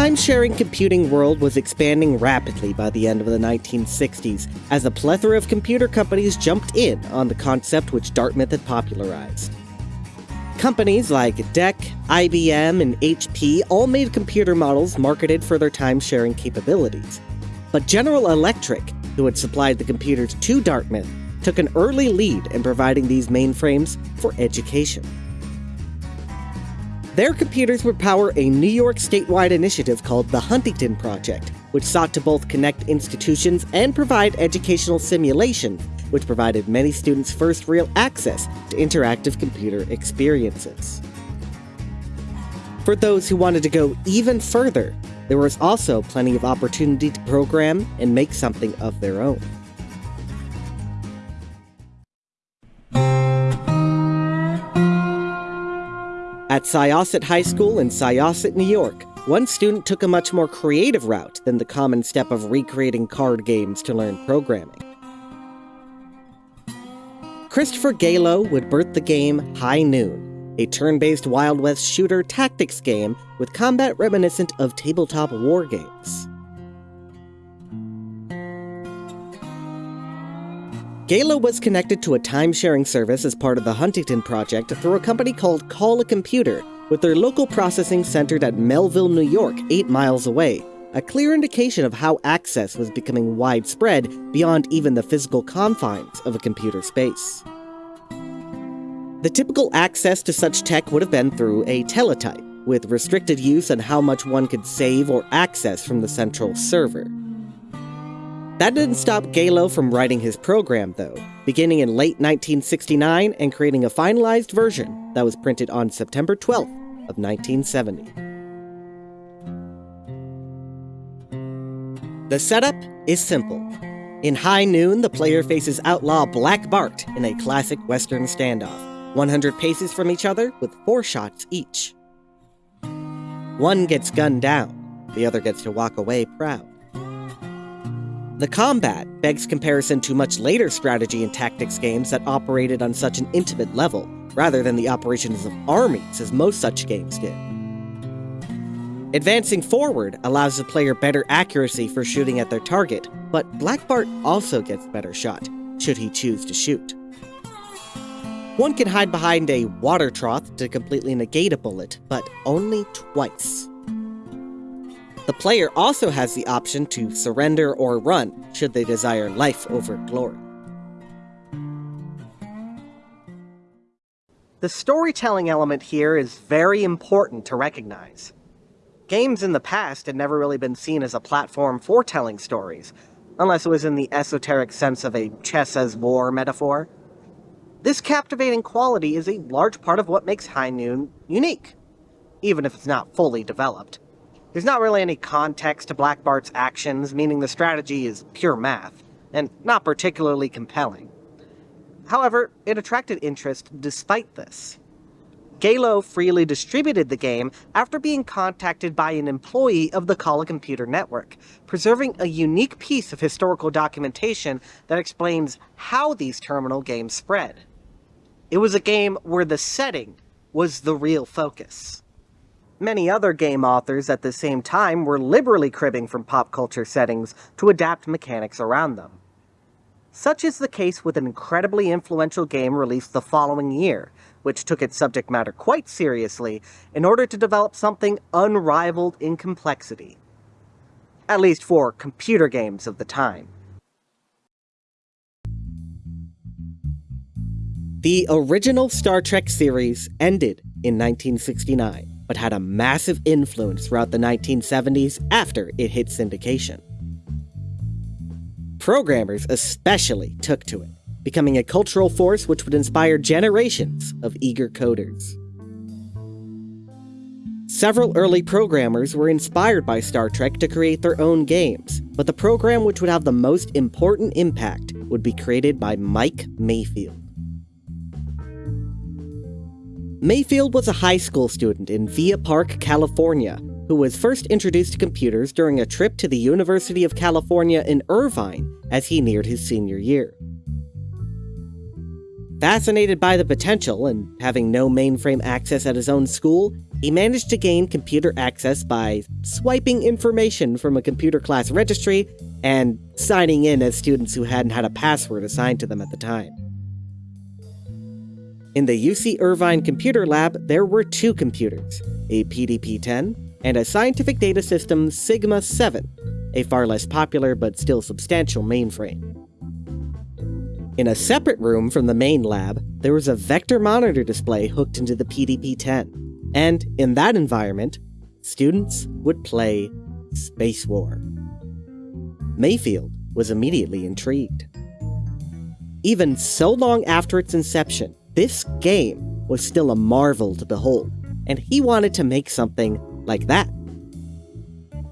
time-sharing computing world was expanding rapidly by the end of the 1960s as a plethora of computer companies jumped in on the concept which Dartmouth had popularized. Companies like DEC, IBM, and HP all made computer models marketed for their time-sharing capabilities. But General Electric, who had supplied the computers to Dartmouth, took an early lead in providing these mainframes for education. Their computers would power a New York statewide initiative called the Huntington Project, which sought to both connect institutions and provide educational simulation, which provided many students first real access to interactive computer experiences. For those who wanted to go even further, there was also plenty of opportunity to program and make something of their own. At Syosset High School in Syosset, New York, one student took a much more creative route than the common step of recreating card games to learn programming. Christopher Gaylo would birth the game High Noon, a turn-based Wild West shooter tactics game with combat reminiscent of tabletop war games. Gaylo was connected to a time-sharing service as part of the Huntington Project through a company called Call a Computer, with their local processing centered at Melville, New York, 8 miles away, a clear indication of how access was becoming widespread beyond even the physical confines of a computer space. The typical access to such tech would have been through a teletype, with restricted use on how much one could save or access from the central server. That didn't stop Gaylo from writing his program, though, beginning in late 1969 and creating a finalized version that was printed on September 12th of 1970. The setup is simple. In High Noon, the player faces outlaw Black Bart in a classic Western standoff, 100 paces from each other with four shots each. One gets gunned down, the other gets to walk away proud. The combat begs comparison to much later strategy and tactics games that operated on such an intimate level, rather than the operations of armies as most such games did. Advancing forward allows the player better accuracy for shooting at their target, but Black Bart also gets better shot, should he choose to shoot. One can hide behind a water trough to completely negate a bullet, but only twice. The player also has the option to surrender or run, should they desire life over glory. The storytelling element here is very important to recognize. Games in the past had never really been seen as a platform for telling stories, unless it was in the esoteric sense of a chess as war metaphor. This captivating quality is a large part of what makes High Noon unique, even if it's not fully developed. There's not really any context to Black Bart's actions, meaning the strategy is pure math, and not particularly compelling. However, it attracted interest despite this. Gaylo freely distributed the game after being contacted by an employee of the Call a Computer Network, preserving a unique piece of historical documentation that explains how these terminal games spread. It was a game where the setting was the real focus. Many other game authors at the same time were liberally cribbing from pop culture settings to adapt mechanics around them. Such is the case with an incredibly influential game released the following year, which took its subject matter quite seriously in order to develop something unrivaled in complexity. At least for computer games of the time. The original Star Trek series ended in 1969 but had a massive influence throughout the 1970s after it hit syndication. Programmers especially took to it, becoming a cultural force which would inspire generations of eager coders. Several early programmers were inspired by Star Trek to create their own games, but the program which would have the most important impact would be created by Mike Mayfield. Mayfield was a high school student in Villa Park, California, who was first introduced to computers during a trip to the University of California in Irvine as he neared his senior year. Fascinated by the potential and having no mainframe access at his own school, he managed to gain computer access by swiping information from a computer class registry and signing in as students who hadn't had a password assigned to them at the time. In the UC Irvine Computer Lab, there were two computers, a PDP-10 and a Scientific Data System Sigma 7, a far less popular but still substantial mainframe. In a separate room from the main lab, there was a vector monitor display hooked into the PDP-10, and in that environment, students would play Space War. Mayfield was immediately intrigued. Even so long after its inception, this game was still a marvel to behold, and he wanted to make something like that.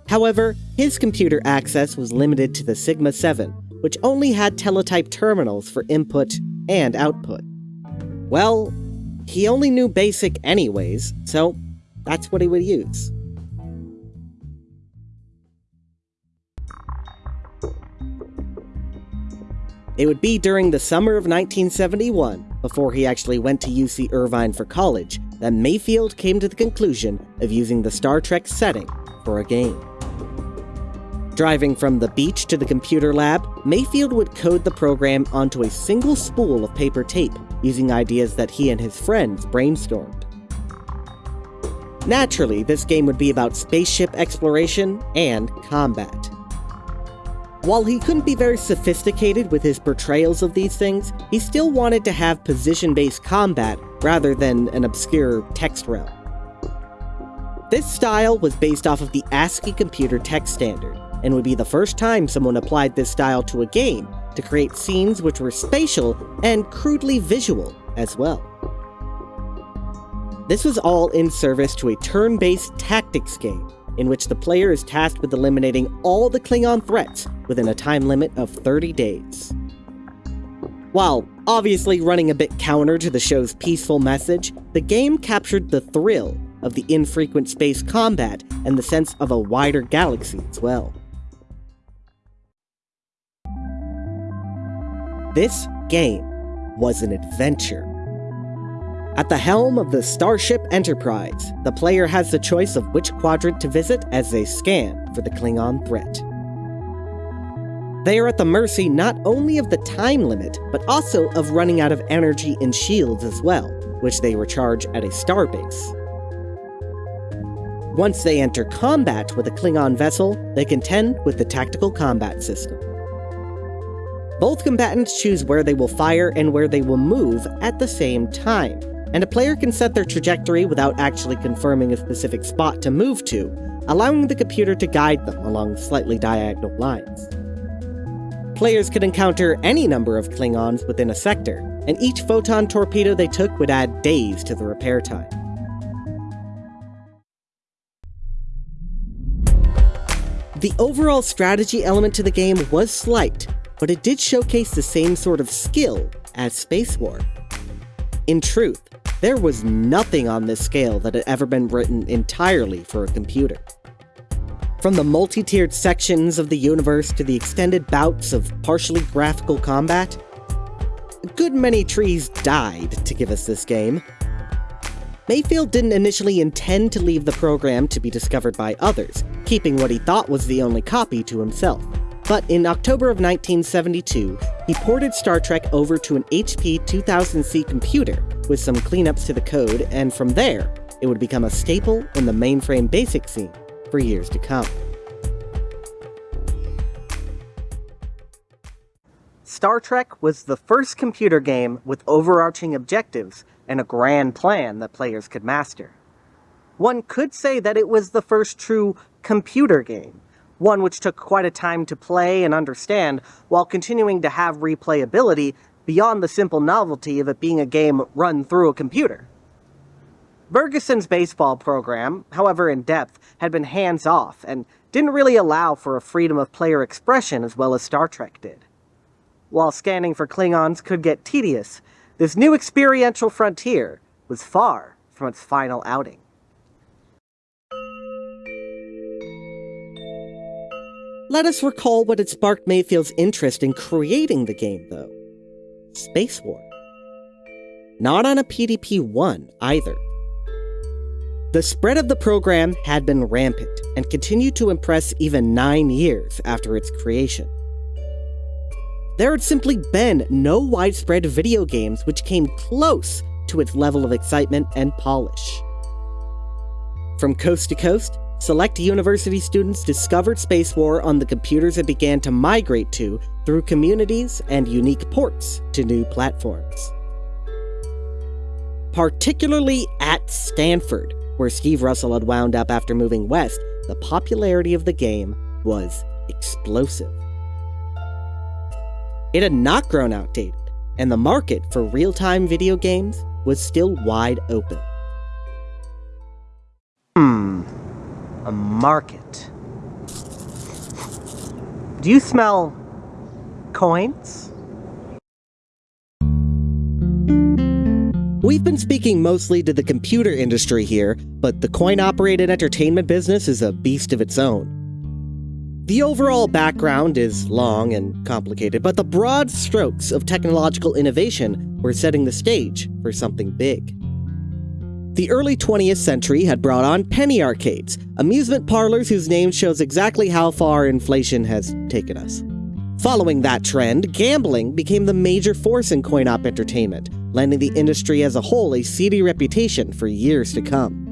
However, his computer access was limited to the Sigma 7, which only had teletype terminals for input and output. Well, he only knew BASIC anyways, so that's what he would use. It would be during the summer of 1971, before he actually went to UC Irvine for college, that Mayfield came to the conclusion of using the Star Trek setting for a game. Driving from the beach to the computer lab, Mayfield would code the program onto a single spool of paper tape, using ideas that he and his friends brainstormed. Naturally, this game would be about spaceship exploration and combat. While he couldn't be very sophisticated with his portrayals of these things, he still wanted to have position-based combat rather than an obscure text realm. This style was based off of the ASCII computer text standard, and would be the first time someone applied this style to a game to create scenes which were spatial and crudely visual as well. This was all in service to a turn-based tactics game, in which the player is tasked with eliminating all the Klingon threats within a time limit of 30 days. While obviously running a bit counter to the show's peaceful message, the game captured the thrill of the infrequent space combat and the sense of a wider galaxy as well. This game was an adventure at the helm of the Starship Enterprise, the player has the choice of which quadrant to visit as they scan for the Klingon threat. They are at the mercy not only of the time limit, but also of running out of energy and shields as well, which they recharge at a starbase. Once they enter combat with a Klingon vessel, they contend with the tactical combat system. Both combatants choose where they will fire and where they will move at the same time, and a player can set their trajectory without actually confirming a specific spot to move to, allowing the computer to guide them along slightly diagonal lines. Players could encounter any number of Klingons within a sector, and each photon torpedo they took would add days to the repair time. The overall strategy element to the game was slight, but it did showcase the same sort of skill as Space War. In truth, there was nothing on this scale that had ever been written entirely for a computer. From the multi-tiered sections of the universe to the extended bouts of partially graphical combat, a good many trees died to give us this game. Mayfield didn't initially intend to leave the program to be discovered by others, keeping what he thought was the only copy to himself. But in October of 1972, he ported Star Trek over to an HP 2000C computer with some cleanups to the code, and from there, it would become a staple in the mainframe basic scene for years to come. Star Trek was the first computer game with overarching objectives and a grand plan that players could master. One could say that it was the first true computer game, one which took quite a time to play and understand while continuing to have replayability beyond the simple novelty of it being a game run through a computer. Burgeson's baseball program, however in depth, had been hands off and didn't really allow for a freedom of player expression as well as Star Trek did. While scanning for Klingons could get tedious, this new experiential frontier was far from its final outing. Let us recall what had sparked Mayfield's interest in creating the game, though. Spacewar. not on a PDP 1 either. The spread of the program had been rampant and continued to impress even nine years after its creation. There had simply been no widespread video games which came close to its level of excitement and polish. From coast to coast, select university students discovered Spacewar on the computers it began to migrate to through communities and unique ports to new platforms. Particularly at Stanford, where Steve Russell had wound up after moving west, the popularity of the game was explosive. It had not grown outdated, and the market for real time video games was still wide open. Hmm, a market. Do you smell coins? We've been speaking mostly to the computer industry here, but the coin operated entertainment business is a beast of its own. The overall background is long and complicated, but the broad strokes of technological innovation were setting the stage for something big. The early 20th century had brought on penny arcades, amusement parlors whose name shows exactly how far inflation has taken us. Following that trend, gambling became the major force in coin op entertainment, lending the industry as a whole a seedy reputation for years to come.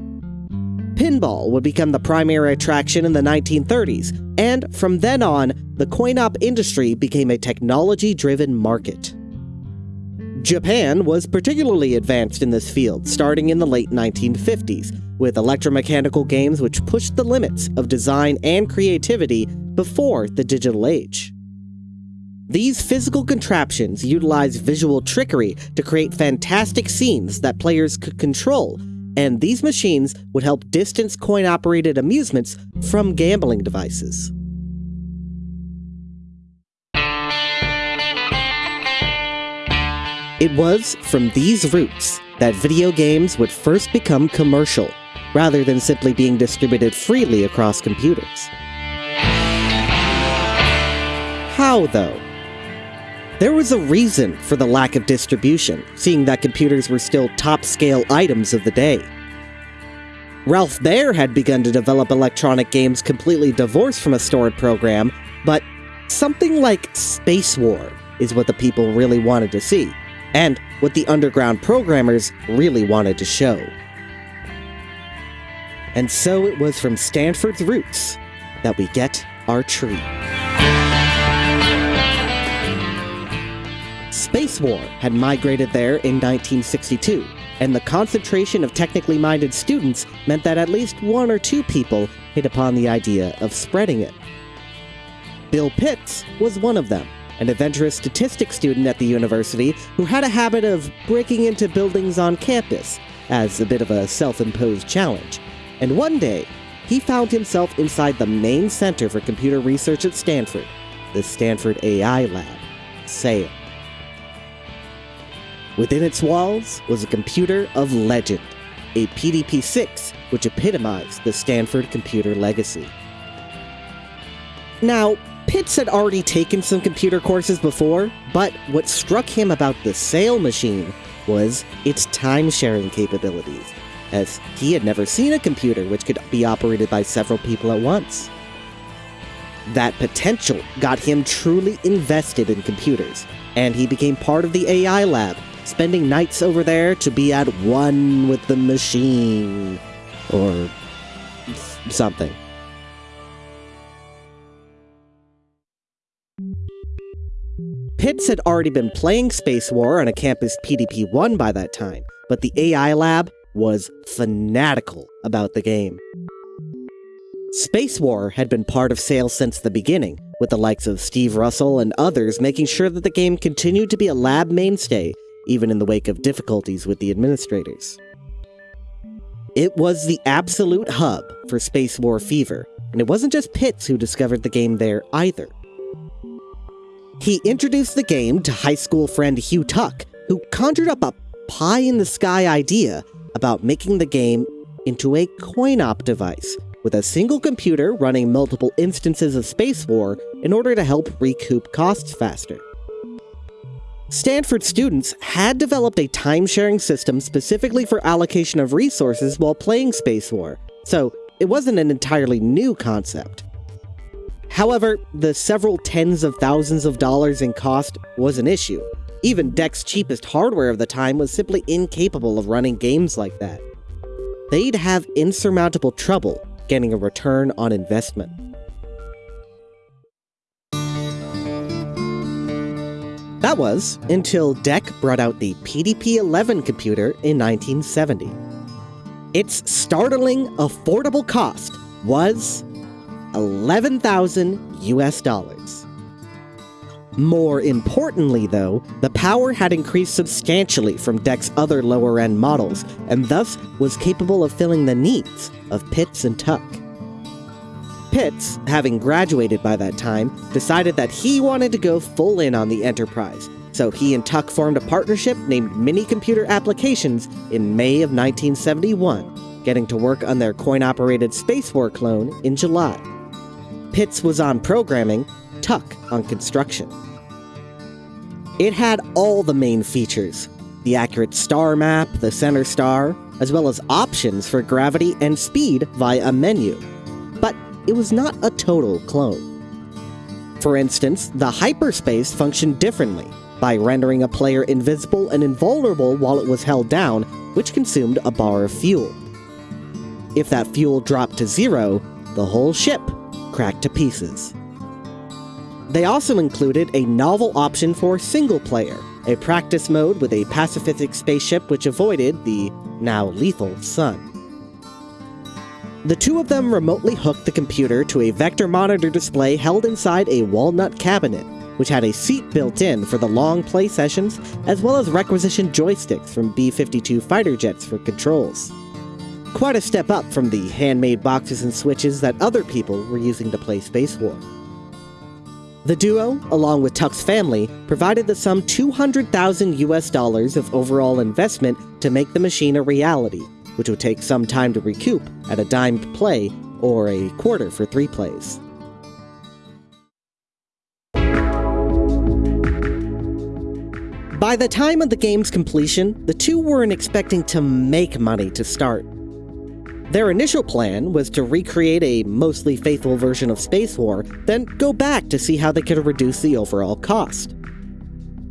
Pinball would become the primary attraction in the 1930s, and from then on, the coin op industry became a technology driven market. Japan was particularly advanced in this field starting in the late 1950s, with electromechanical games which pushed the limits of design and creativity before the digital age. These physical contraptions utilized visual trickery to create fantastic scenes that players could control, and these machines would help distance coin operated amusements from gambling devices. It was from these roots that video games would first become commercial, rather than simply being distributed freely across computers. How, though? There was a reason for the lack of distribution, seeing that computers were still top-scale items of the day. Ralph Baer had begun to develop electronic games completely divorced from a stored program, but something like Space War is what the people really wanted to see, and what the underground programmers really wanted to show. And so it was from Stanford's roots that we get our tree. Space War had migrated there in 1962, and the concentration of technically minded students meant that at least one or two people hit upon the idea of spreading it. Bill Pitts was one of them, an adventurous statistics student at the university who had a habit of breaking into buildings on campus as a bit of a self imposed challenge. And one day, he found himself inside the main center for computer research at Stanford, the Stanford AI Lab, SAIL. Within its walls was a computer of legend, a PDP 6, which epitomized the Stanford computer legacy. Now, Pitts had already taken some computer courses before, but what struck him about the SAIL machine was its time sharing capabilities, as he had never seen a computer which could be operated by several people at once. That potential got him truly invested in computers, and he became part of the AI lab, spending nights over there to be at one with the machine. Or something. Pitts had already been playing Space War on a campus PDP 1 by that time, but the AI lab was fanatical about the game. Space War had been part of SAIL's since the beginning, with the likes of Steve Russell and others making sure that the game continued to be a lab mainstay even in the wake of difficulties with the administrators. It was the absolute hub for Space War fever, and it wasn't just Pitts who discovered the game there either. He introduced the game to high school friend Hugh Tuck, who conjured up a pie in the sky idea about making the game into a coin op device with a single computer running multiple instances of Space War in order to help recoup costs faster. Stanford students had developed a time-sharing system specifically for allocation of resources while playing Space War, so it wasn't an entirely new concept. However, the several tens of thousands of dollars in cost was an issue. Even DEC's cheapest hardware of the time was simply incapable of running games like that. They'd have insurmountable trouble getting a return on investment. That was until DEC brought out the PDP-11 computer in 1970. Its startling affordable cost was 11,000 US dollars. More importantly, though, the power had increased substantially from DEC's other lower end models, and thus was capable of filling the needs of Pitts and Tuck. Pitts, having graduated by that time, decided that he wanted to go full in on the Enterprise, so he and Tuck formed a partnership named Mini Computer Applications in May of 1971, getting to work on their coin operated Space War clone in July. Pitts was on programming, Tuck on construction. It had all the main features the accurate star map, the center star, as well as options for gravity and speed via a menu. But it was not a total clone. For instance, the hyperspace functioned differently by rendering a player invisible and invulnerable while it was held down, which consumed a bar of fuel. If that fuel dropped to zero, the whole ship cracked to pieces. They also included a novel option for single player, a practice mode with a pacifistic spaceship which avoided the now lethal sun. The two of them remotely hooked the computer to a vector monitor display held inside a walnut cabinet, which had a seat built in for the long play sessions, as well as requisitioned joysticks from B 52 fighter jets for controls. Quite a step up from the handmade boxes and switches that other people were using to play Space War. The duo, along with Tuck's family, provided the sum 200,000 US dollars of overall investment to make the machine a reality, which would take some time to recoup at a dime play or a quarter for three plays. By the time of the game's completion, the two weren't expecting to make money to start. Their initial plan was to recreate a mostly faithful version of Space War, then go back to see how they could reduce the overall cost.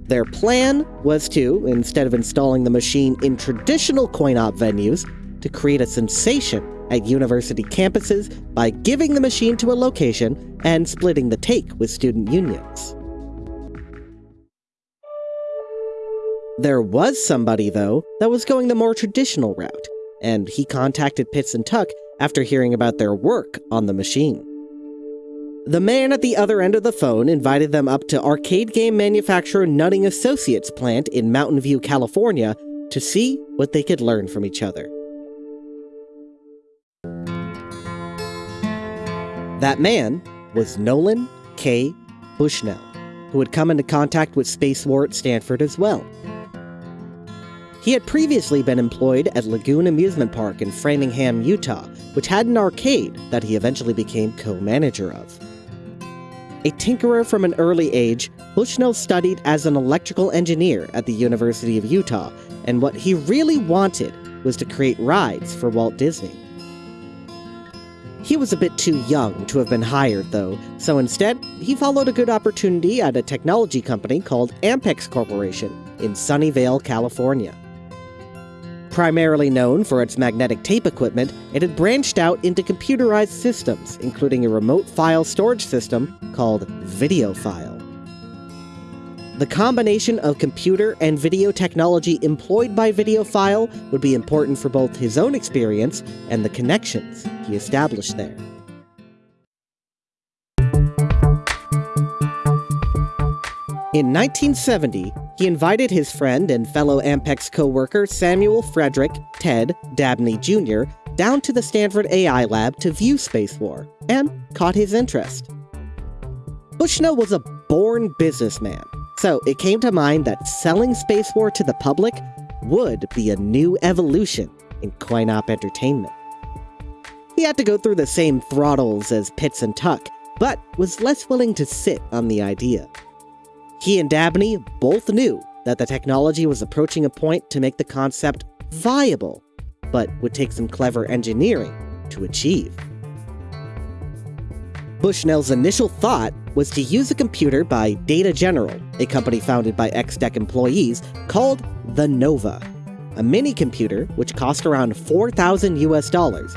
Their plan was to, instead of installing the machine in traditional coin-op venues, to create a sensation at university campuses by giving the machine to a location and splitting the take with student unions. There was somebody, though, that was going the more traditional route, and he contacted Pitts and Tuck after hearing about their work on the machine. The man at the other end of the phone invited them up to arcade game manufacturer Nutting Associates plant in Mountain View, California, to see what they could learn from each other. That man was Nolan K. Bushnell, who had come into contact with Space War at Stanford as well. He had previously been employed at Lagoon Amusement Park in Farmington, Utah, which had an arcade that he eventually became co-manager of. A tinkerer from an early age, Bushnell studied as an electrical engineer at the University of Utah, and what he really wanted was to create rides for Walt Disney. He was a bit too young to have been hired, though, so instead, he followed a good opportunity at a technology company called Ampex Corporation in Sunnyvale, California. Primarily known for its magnetic tape equipment, it had branched out into computerized systems, including a remote file storage system called VideoFile. The combination of computer and video technology employed by VideoFile would be important for both his own experience and the connections he established there. In 1970, he invited his friend and fellow Ampex co-worker Samuel Frederick Ted Dabney Jr. down to the Stanford AI lab to view Space War, and caught his interest. Bushnell was a born businessman, so it came to mind that selling Space War to the public would be a new evolution in coin-op entertainment. He had to go through the same throttles as Pitts and Tuck, but was less willing to sit on the idea. He and Dabney both knew that the technology was approaching a point to make the concept viable, but would take some clever engineering to achieve. Bushnell's initial thought was to use a computer by Data General, a company founded by ex-DEC employees, called the Nova, a mini computer which cost around 4,000 US dollars,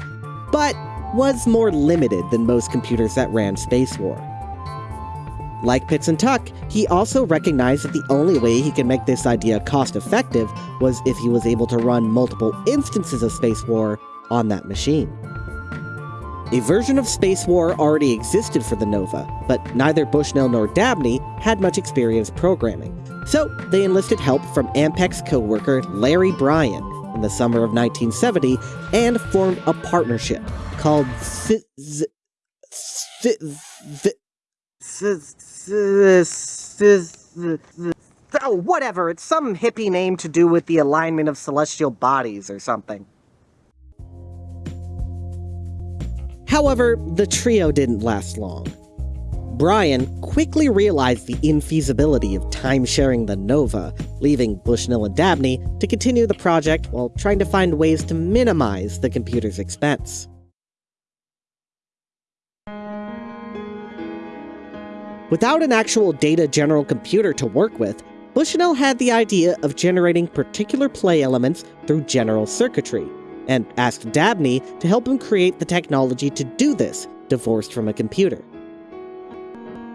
but was more limited than most computers that ran Space War. Like Pitts and Tuck, he also recognized that the only way he could make this idea cost effective was if he was able to run multiple instances of Space War on that machine. A version of Space War already existed for the Nova, but neither Bushnell nor Dabney had much experience programming, so they enlisted help from Ampex co-worker Larry Bryan in the summer of 1970 and formed a partnership called Oh, whatever, it's some hippie name to do with the alignment of celestial bodies or something. However, the trio didn't last long. Bryan quickly realized the infeasibility of time-sharing the Nova, leaving Bushnell and Dabney to continue the project while trying to find ways to minimize the computer's expense. Without an actual data general computer to work with, Bushnell had the idea of generating particular play elements through general circuitry, and asked Dabney to help him create the technology to do this, divorced from a computer.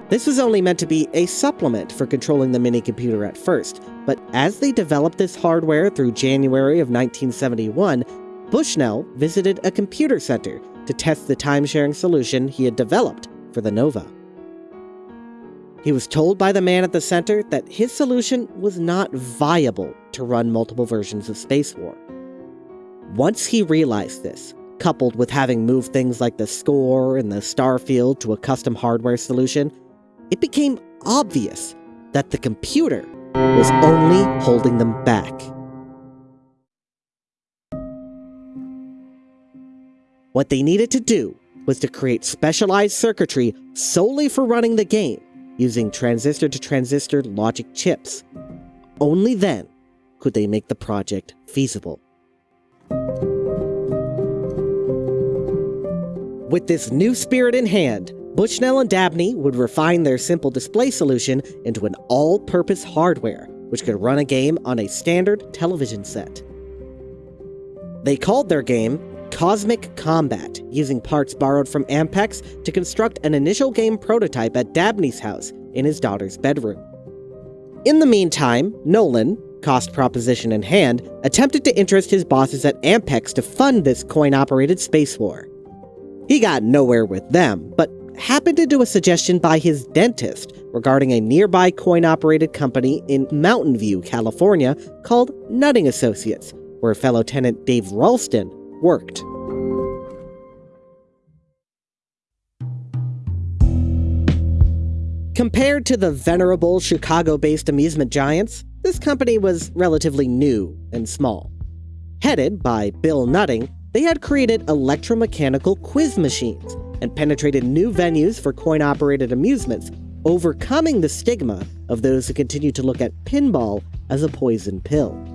This was only meant to be a supplement for controlling the mini computer at first, but as they developed this hardware through January of 1971, Bushnell visited a computer center to test the time-sharing solution he had developed for the Nova. He was told by the man at the center that his solution was not viable to run multiple versions of Space War. Once he realized this, coupled with having moved things like the score and the starfield to a custom hardware solution, it became obvious that the computer was only holding them back. What they needed to do was to create specialized circuitry solely for running the game, using transistor-to-transistor logic chips. Only then could they make the project feasible. With this new spirit in hand, Bushnell and Dabney would refine their simple display solution into an all-purpose hardware, which could run a game on a standard television set. They called their game Cosmic Combat, using parts borrowed from Ampex to construct an initial game prototype at Dabney's house in his daughter's bedroom. In the meantime, Nolan, cost proposition in hand, attempted to interest his bosses at Ampex to fund this coin-operated space war. He got nowhere with them, but happened to do a suggestion by his dentist regarding a nearby coin-operated company in Mountain View, California called Nutting Associates, where fellow tenant Dave Ralston worked. Compared to the venerable Chicago-based amusement giants, this company was relatively new and small. Headed by Bill Nutting, they had created electromechanical quiz machines and penetrated new venues for coin-operated amusements, overcoming the stigma of those who continue to look at pinball as a poison pill.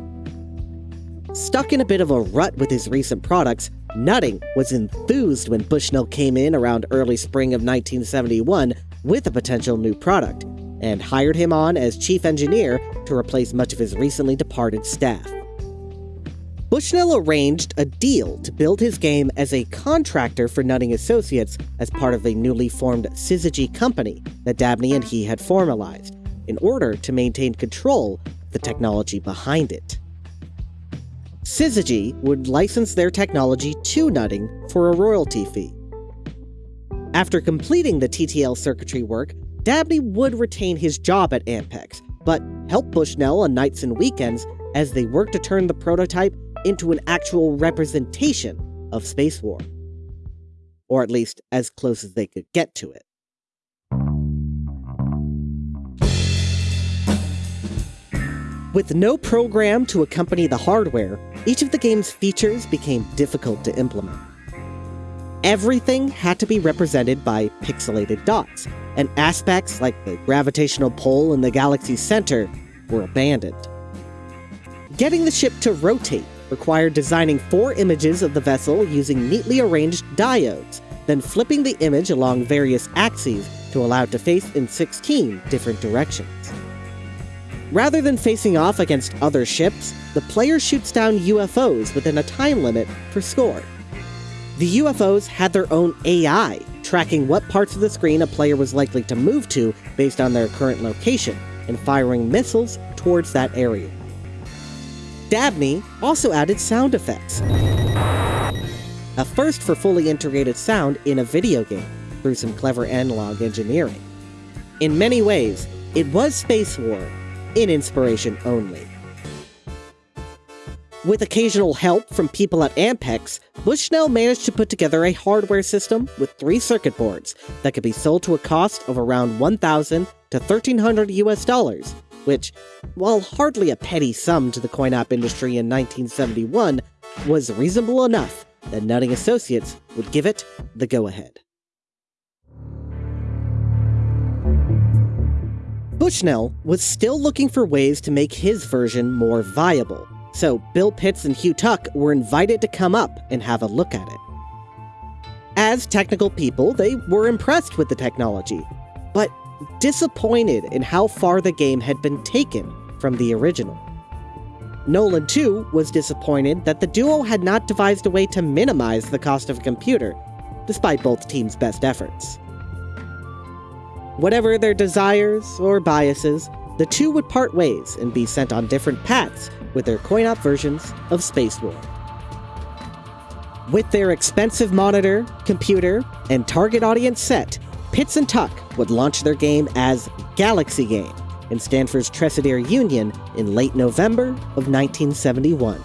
Stuck in a bit of a rut with his recent products, Nutting was enthused when Bushnell came in around early spring of 1971 with a potential new product, and hired him on as chief engineer to replace much of his recently departed staff. Bushnell arranged a deal to build his game as a contractor for Nutting Associates as part of a newly formed Syzygy company that Dabney and he had formalized, in order to maintain control of the technology behind it. Syzygy would license their technology to Nutting for a royalty fee. After completing the TTL circuitry work, Dabney would retain his job at Ampex, but help Bushnell on nights and weekends as they worked to turn the prototype into an actual representation of Space War. Or at least as close as they could get to it. With no program to accompany the hardware, each of the game's features became difficult to implement. Everything had to be represented by pixelated dots, and aspects like the gravitational pull in the galaxy's center were abandoned. Getting the ship to rotate required designing four images of the vessel using neatly arranged diodes, then flipping the image along various axes to allow it to face in 16 different directions. Rather than facing off against other ships, the player shoots down UFOs within a time limit for score. The UFOs had their own AI, tracking what parts of the screen a player was likely to move to based on their current location, and firing missiles towards that area. Dabney also added sound effects. A first for fully integrated sound in a video game, through some clever analog engineering. In many ways, it was Space War, in inspiration only. With occasional help from people at Ampex, Bushnell managed to put together a hardware system with three circuit boards that could be sold to a cost of around 1,000 to 1,300 US dollars, which, while hardly a petty sum to the coin-op industry in 1971, was reasonable enough that Nutting Associates would give it the go-ahead. Bushnell was still looking for ways to make his version more viable, so Bill Pitts and Hugh Tuck were invited to come up and have a look at it. As technical people, they were impressed with the technology, but disappointed in how far the game had been taken from the original. Nolan, too, was disappointed that the duo had not devised a way to minimize the cost of a computer, despite both teams' best efforts. Whatever their desires or biases, the two would part ways and be sent on different paths with their coin-op versions of Space War. With their expensive monitor, computer, and target audience set, Pitts and Tuck would launch their game as Galaxy Game in Stanford's Tresidder Union in late November of 1971.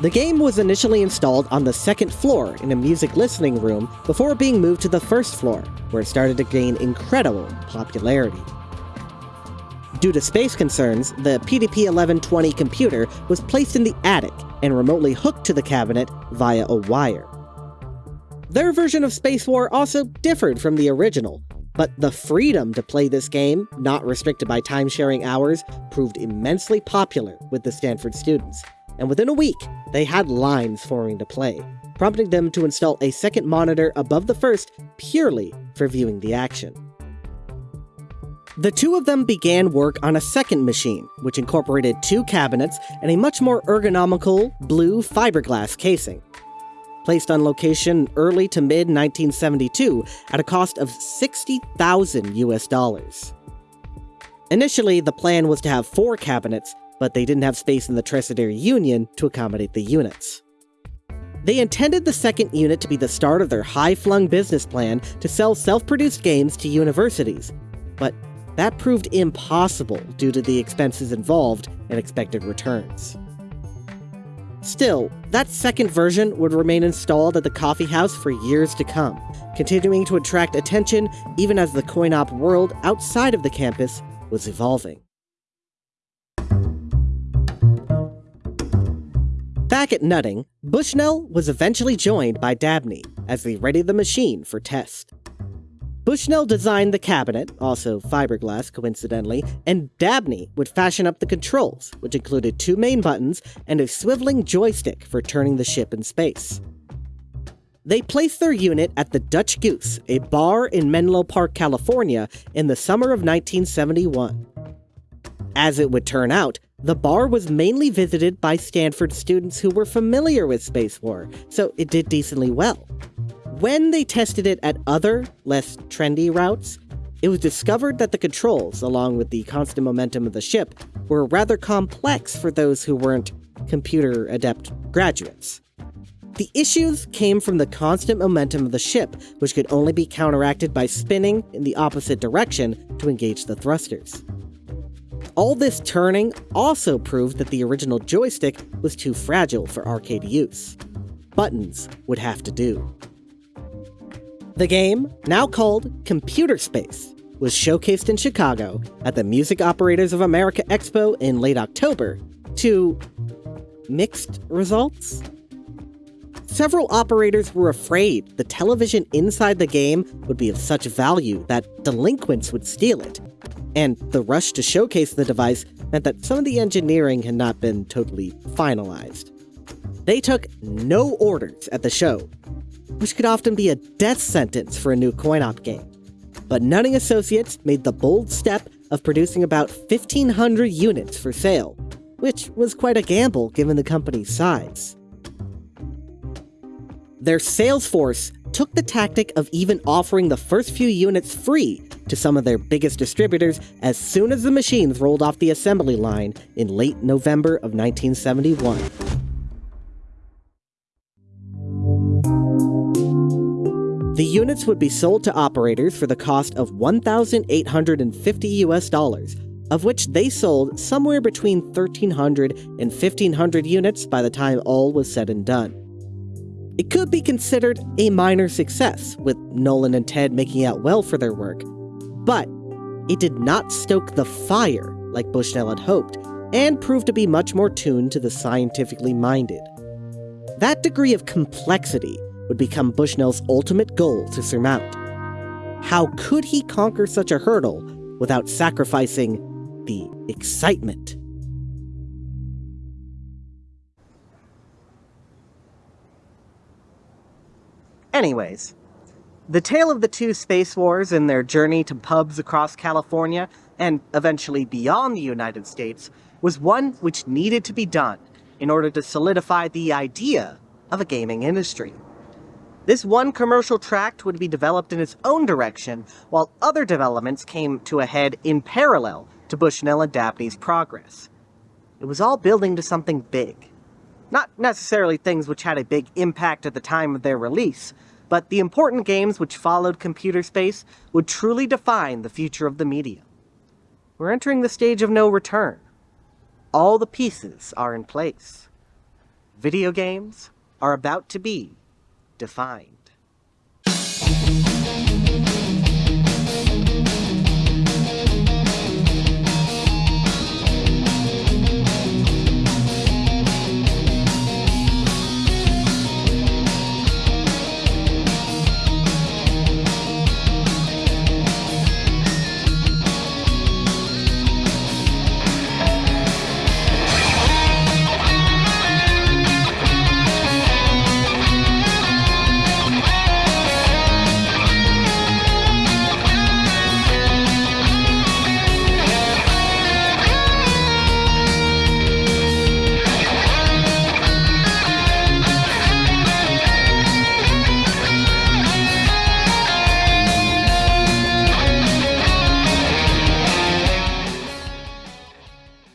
The game was initially installed on the second floor in a music listening room before being moved to the first floor, where it started to gain incredible popularity. Due to space concerns, the PDP-1120 computer was placed in the attic and remotely hooked to the cabinet via a wire. Their version of Space War also differed from the original, but the freedom to play this game, not restricted by time-sharing hours, proved immensely popular with the Stanford students, and within a week, they had lines forming to play, prompting them to install a second monitor above the first purely for viewing the action. The two of them began work on a second machine, which incorporated two cabinets and a much more ergonomical blue fiberglass casing placed on location early to mid 1972 at a cost of 60,000 US dollars. Initially, the plan was to have four cabinets, but they didn't have space in the Tresidder Union to accommodate the units. They intended the second unit to be the start of their high-flung business plan to sell self-produced games to universities, but that proved impossible due to the expenses involved and expected returns. Still, that second version would remain installed at the coffee house for years to come, continuing to attract attention even as the coin-op world outside of the campus was evolving. Back at Nutting, Bushnell was eventually joined by Dabney as they readied the machine for test. Bushnell designed the cabinet, also fiberglass coincidentally, and Dabney would fashion up the controls, which included two main buttons and a swiveling joystick for turning the ship in space. They placed their unit at the Dutch Goose, a bar in Menlo Park, California, in the summer of 1971. As it would turn out, the bar was mainly visited by Stanford students who were familiar with Space War, so it did decently well. When they tested it at other, less trendy routes, it was discovered that the controls, along with the constant momentum of the ship, were rather complex for those who weren't computer adept graduates. The issues came from the constant momentum of the ship, which could only be counteracted by spinning in the opposite direction to engage the thrusters. All this turning also proved that the original joystick was too fragile for arcade use. Buttons would have to do. The game, now called Computer Space, was showcased in Chicago at the Music Operators of America Expo in late October to mixed results. Several operators were afraid the television inside the game would be of such value that delinquents would steal it. And the rush to showcase the device meant that some of the engineering had not been totally finalized. They took no orders at the show, which could often be a death sentence for a new coin op game. But Nutting Associates made the bold step of producing about 1,500 units for sale, which was quite a gamble given the company's size. Their sales force took the tactic of even offering the first few units free to some of their biggest distributors as soon as the machines rolled off the assembly line in late November of 1971. The units would be sold to operators for the cost of 1,850 US dollars, of which they sold somewhere between 1,300 and 1,500 units by the time all was said and done. It could be considered a minor success, with Nolan and Ted making out well for their work, but it did not stoke the fire like Bushnell had hoped, and proved to be much more tuned to the scientifically minded. That degree of complexity would become Bushnell's ultimate goal to surmount. How could he conquer such a hurdle without sacrificing the excitement? Anyways, the tale of the two space wars and their journey to pubs across California and eventually beyond the United States was one which needed to be done in order to solidify the idea of a gaming industry. This one commercial tract would be developed in its own direction, while other developments came to a head in parallel to Bushnell and Dabney's progress. It was all building to something big. Not necessarily things which had a big impact at the time of their release, but the important games which followed Computer Space would truly define the future of the medium. We're entering the stage of no return. All the pieces are in place. Video games are about to be defined.